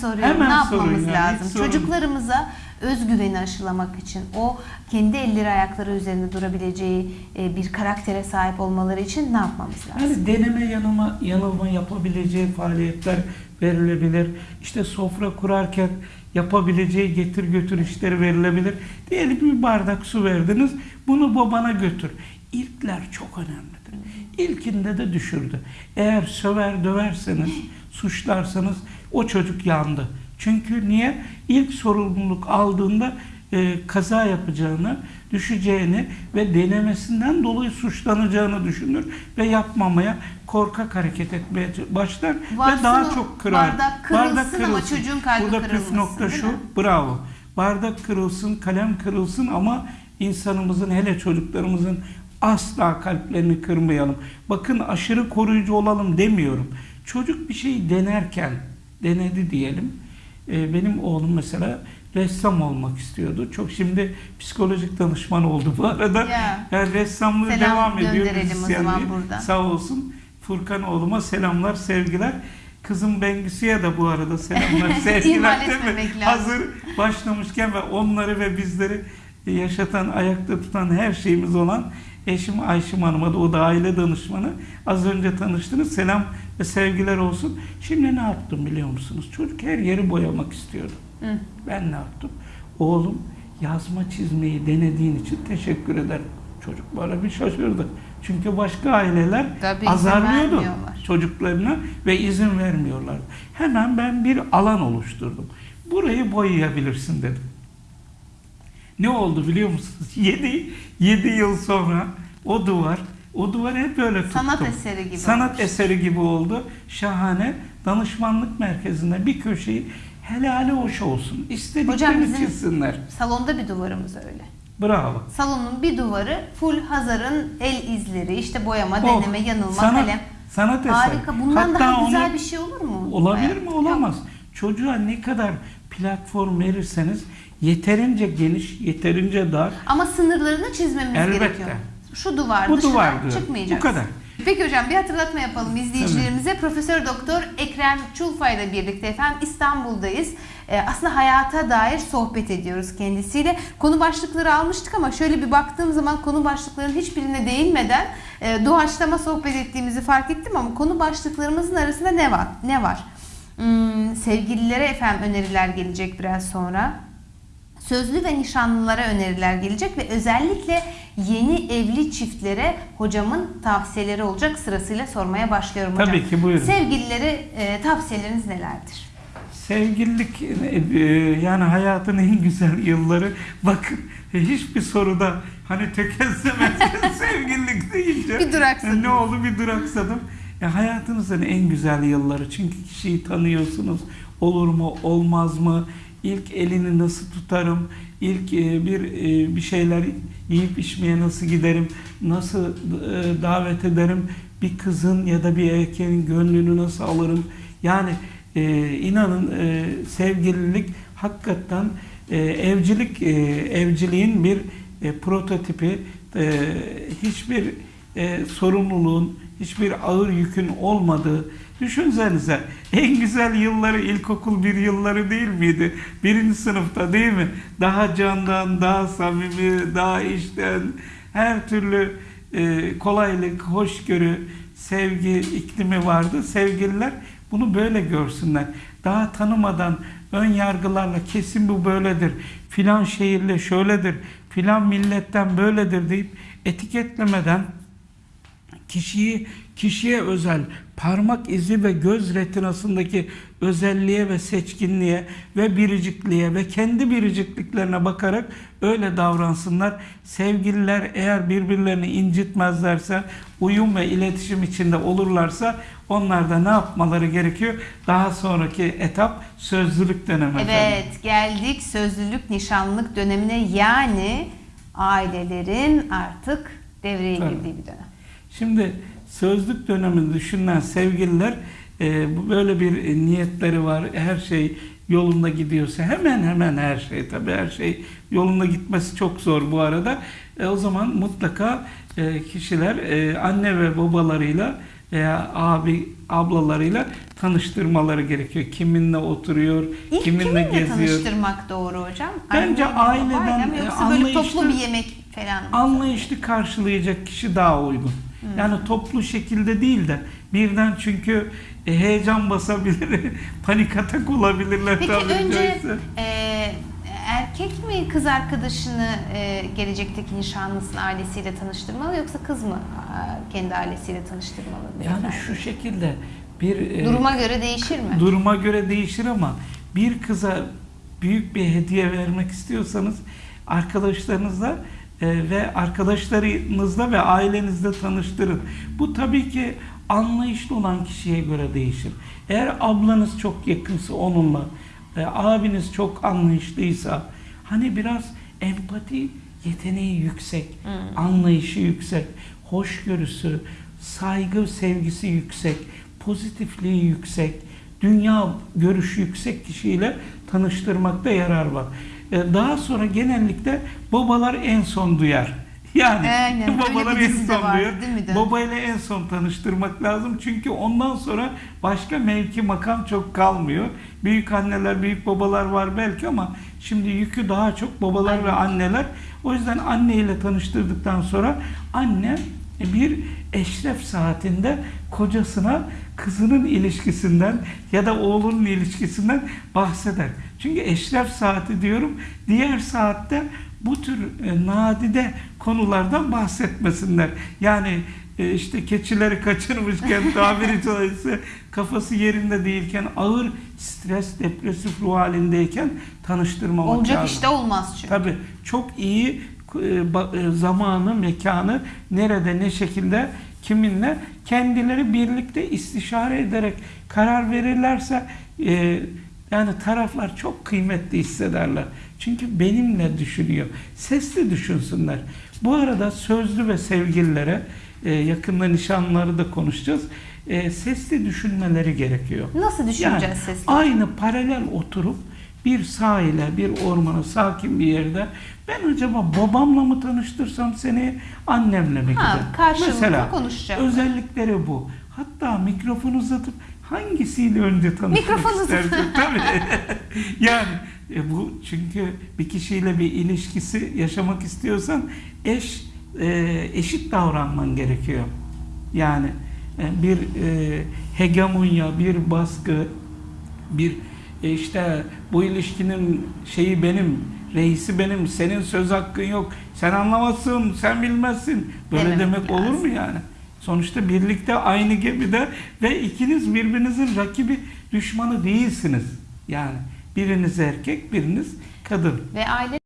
soruyorum. Hemen ne yapmamız yani, lazım? Çocuklarımıza özgüveni aşılamak için, o kendi elleri ayakları üzerinde durabileceği e, bir karaktere sahip olmaları için ne yapmamız lazım? Yani deneme yanılma, yanılma yapabileceği faaliyetler verilebilir. İşte sofra kurarken yapabileceği getir götür işleri verilebilir. Diyelim bir bardak su verdiniz, bunu babana götür. İlkler çok önemlidir. İlkinde de düşürdü. Eğer söver döverseniz, suçlarsanız o çocuk yandı. Çünkü niye? İlk sorumluluk aldığında e, kaza yapacağını, düşeceğini ve denemesinden dolayı suçlanacağını düşünür ve yapmamaya korkak hareket etmeye başlar Varsın ve daha çok kırar. bardak kırılsın ama çocuğun kalbi Burada püf kırılmasın, nokta değil şu, mi? bravo. Bardak kırılsın, kalem kırılsın ama insanımızın hele çocuklarımızın asla kalplerini kırmayalım. Bakın aşırı koruyucu olalım demiyorum. Çocuk bir şeyi denerken, denedi diyelim. Ee, benim oğlum mesela ressam olmak istiyordu. Çok şimdi psikolojik danışman oldu bu arada. Ya. Yani ressamlığı Selam devam ediyor. buradan. Sağ olsun. Furkan oğluma selamlar, sevgiler. Kızım Bengüsü'ye de bu arada selamlar, sevgiler. Değil mi? Hazır başlamışken ve onları ve bizleri yaşatan, ayakta tutan her şeyimiz olan eşim Ayşim Hanım'a da o da aile danışmanı. Az önce tanıştınız. Selam ve sevgiler olsun. Şimdi ne yaptım biliyor musunuz? Çocuk her yeri boyamak istiyordu. Hı. Ben ne yaptım? Oğlum yazma çizmeyi denediğin için teşekkür ederim. Çocuk böyle bir şaşırdı. Çünkü başka aileler Tabii azarlıyordu çocuklarına ve izin vermiyorlardı. Hemen ben bir alan oluşturdum. Burayı boyayabilirsin dedim. Ne oldu biliyor musunuz? 7 7 yıl sonra o duvar o duvarı hep böyle tuttum. Sanat eseri gibi Sanat olmuş. eseri gibi oldu. Şahane. Danışmanlık merkezinde bir köşeyi helali hoş olsun. İstediklerini çizsinler. Salonda bir duvarımız öyle. Bravo. Salonun bir duvarı full Hazar'ın el izleri, işte boyama, Oh, deneme, yanılma, sanat, kalem. Sanat eseri. Harika. Bundan Hatta daha onu- güzel bir şey olur mu? Olabilir mi? Yok. Olamaz. Çocuğa ne kadar platform verirseniz yeterince geniş, yeterince dar. Ama sınırlarını çizmemiz Elbette. gerekiyor. Şu duvar Bu dışına duvar çıkmayacağız. Bu kadar. Peki hocam bir hatırlatma yapalım izleyicilerimize. Profesör Doktor Ekrem Çulfa ile birlikte efendim İstanbul'dayız. Ee, aslında hayata dair sohbet ediyoruz kendisiyle. Konu başlıkları almıştık ama şöyle bir baktığım zaman konu başlıklarının hiçbirine değinmeden e, doğaçlama sohbet ettiğimizi fark ettim ama konu başlıklarımızın arasında ne var? Ne var? Hmm, sevgililere efendim öneriler gelecek biraz sonra. Sözlü ve nişanlılara öneriler gelecek ve özellikle yeni evli çiftlere hocamın tavsiyeleri olacak sırasıyla sormaya başlıyorum hocam. Tabii ki, buyurun. Sevgililere e, tavsiyeleriniz nelerdir? Sevgililik e, yani hayatın en güzel yılları. Bakın hiçbir soruda hani tökezlemezken sevgililik deyince Bir duraksadınız. ne oldu bir duraksadım. Ya hayatınızın en güzel yılları çünkü kişiyi tanıyorsunuz. Olur mu olmaz mı? İlk elini nasıl tutarım? İlk e, bir e, bir şeyler yiyip içmeye nasıl giderim? Nasıl e, davet ederim? Bir kızın ya da bir erkeğin gönlünü nasıl alırım? Yani e, inanın e, sevgililik hakikaten e, evcilik e, evciliğin bir e, prototipi e, hiçbir e, sorumluluğun hiçbir ağır yükün olmadığı düşünsenize en güzel yılları ilkokul bir yılları değil miydi? Birinci sınıfta değil mi? Daha candan, daha samimi, daha içten her türlü e, kolaylık, hoşgörü, sevgi iklimi vardı. Sevgililer bunu böyle görsünler. Daha tanımadan ön yargılarla kesin bu böyledir. Filan şehirle şöyledir. Filan milletten böyledir deyip etiketlemeden kişiyi kişiye özel parmak izi ve göz retinasındaki özelliğe ve seçkinliğe ve biricikliğe ve kendi biricikliklerine bakarak öyle davransınlar. Sevgililer eğer birbirlerini incitmezlerse, uyum ve iletişim içinde olurlarsa onlar da ne yapmaları gerekiyor? Daha sonraki etap sözlülük dönemi. efendim. Evet geldik sözlülük nişanlık dönemine yani ailelerin artık devreye Tabii. girdiği bir dönem. Şimdi sözlük döneminde düşünen sevgililer e, böyle bir niyetleri var. Her şey yolunda gidiyorsa hemen hemen her şey tabii her şey yolunda gitmesi çok zor bu arada. E, o zaman mutlaka e, kişiler e, anne ve babalarıyla veya abi ablalarıyla tanıştırmaları gerekiyor. Kiminle oturuyor, İlk kiminle, kiminle geziyor. tanıştırmak doğru hocam? Bence Anneyle, aileden, babayla mı e, yoksa böyle anlayışlı- toplu bir yemek falan? Anlayışlı karşılayacak kişi daha uygun. Hmm. Yani toplu şekilde değil de birden çünkü e, heyecan basabilir, panik atak olabilirler. Peki tabiri önce caizse. e, erkek mi kız arkadaşını e, gelecekteki nişanlısının ailesiyle tanıştırmalı yoksa kız mı e, kendi ailesiyle tanıştırmalı? Yani beyefendi? şu şekilde bir e, Duruma göre değişir mi? duruma göre değişir ama bir kıza büyük bir hediye vermek istiyorsanız arkadaşlarınızla e, ve arkadaşlarınızla ve ailenizle tanıştırın. Bu tabii ki anlayışlı olan kişiye göre değişir. Eğer ablanız çok yakınsa onunla, e, abiniz çok anlayışlıysa, hani biraz empati yeteneği yüksek, Hmm. anlayışı yüksek, hoşgörüsü, saygı sevgisi yüksek, pozitifliği yüksek, dünya görüşü yüksek kişiyle tanıştırmakta yarar var. Ee, Daha sonra genellikle babalar en son duyar. Yani Aynen, babalar en son vardı, duyar. Babayla en son tanıştırmak lazım. Çünkü ondan sonra başka mevki makam çok kalmıyor. Büyük anneler, büyük babalar var belki ama şimdi yükü daha çok babalar ve anneler. O yüzden anneyle tanıştırdıktan sonra anne bir eşref saatinde kocasına kızının ilişkisinden ya da oğlunun ilişkisinden bahseder. Çünkü eşref saati diyorum. Diğer saatte bu tür e, nadide konulardan bahsetmesinler. Yani e, işte keçileri kaçırmışken tabiri caizse kafası yerinde değilken ağır stres, depresif ruh halindeyken tanıştırmamak Olacak lazım. işte olmaz çünkü. Tabii çok iyi zamanı, mekanı nerede, ne şekilde, kiminle kendileri birlikte istişare ederek karar verirlerse e, yani taraflar çok kıymetli hissederler. Çünkü benimle düşünüyor. Sesli düşünsünler. Bu arada sözlü ve sevgililere e, yakında nişanları da konuşacağız. E, sesli düşünmeleri gerekiyor. Nasıl düşüneceğiz Yani sesli? Aynı paralel oturup bir sahile, bir ormana, sakin bir yerde ben acaba babamla mı tanıştırsam seni, annemle mi Ha, konuşacaklar. özellikleri bu. Hatta mikrofon uzatıp hangisiyle önce tanışmak Mikrofon uzat- istersin? Tabii. yani e, bu çünkü bir kişiyle bir ilişkisi yaşamak istiyorsan eş e, eşit davranman gerekiyor. Yani e, bir e, hegemonya, bir baskı, bir e, işte bu ilişkinin şeyi benim, reisi benim, senin söz hakkın yok, sen anlamazsın, sen bilmezsin. Böyle Dememek demek olur mu lazım. yani? Sonuçta birlikte aynı gemide ve ikiniz birbirinizin rakibi, düşmanı değilsiniz. Yani biriniz erkek, biriniz kadın. Ve aile